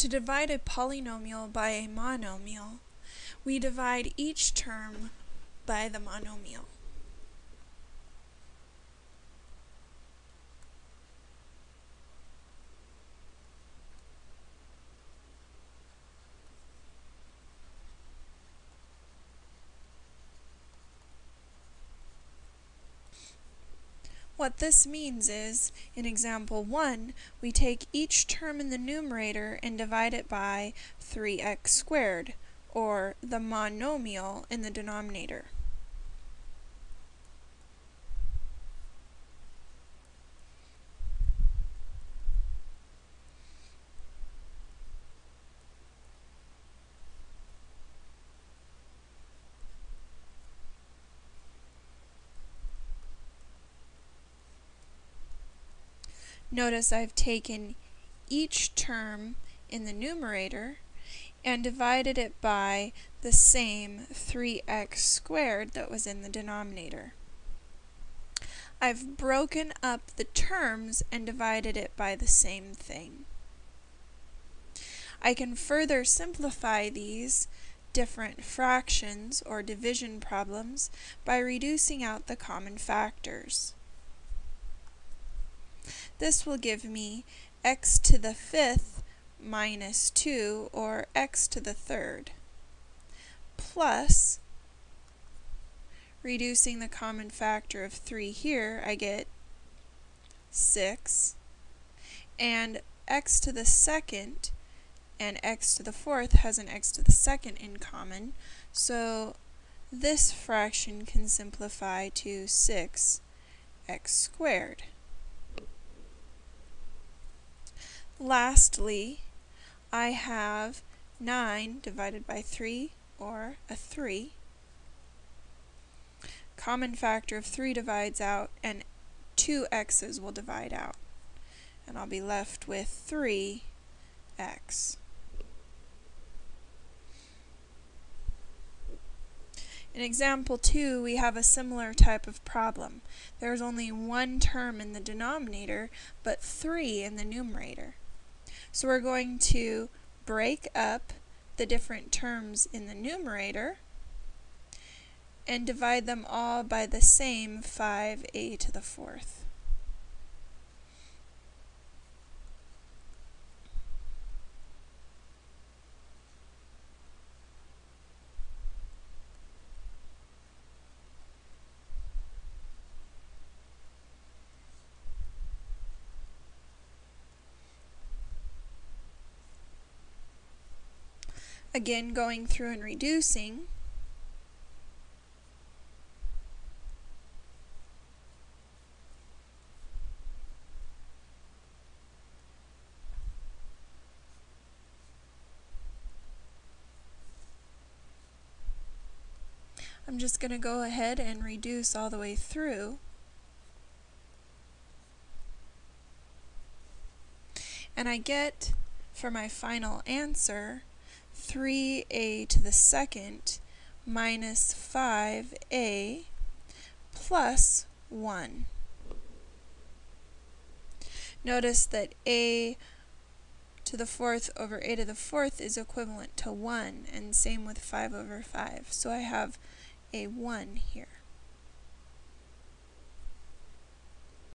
To divide a polynomial by a monomial, we divide each term by the monomial. What this means is, in example 1, we take each term in the numerator and divide it by 3x squared, or the monomial in the denominator. Notice I've taken each term in the numerator and divided it by the same 3x squared that was in the denominator. I've broken up the terms and divided it by the same thing. I can further simplify these different fractions or division problems by reducing out the common factors. This will give me x to the fifth minus 2, or x to the third, plus, reducing the common factor of 3 here, I get 6, and x to the second and x to the fourth has an x to the second in common, so this fraction can simplify to 6x squared. Lastly, I have 9 divided by 3, or a 3. Common factor of 3 divides out, and two x's will divide out. And I'll be left with 3x. In example 2, we have a similar type of problem. There's only one term in the denominator, but 3 in the numerator. So we're going to break up the different terms in the numerator and divide them all by the same 5a to the fourth. Again, going through and reducing. I'm just going to go ahead and reduce all the way through. And I get, for my final answer, 3a to the second minus 5a plus 1. Notice that a to the fourth over a to the fourth is equivalent to 1, and same with 5 over 5. So I have a 1 here.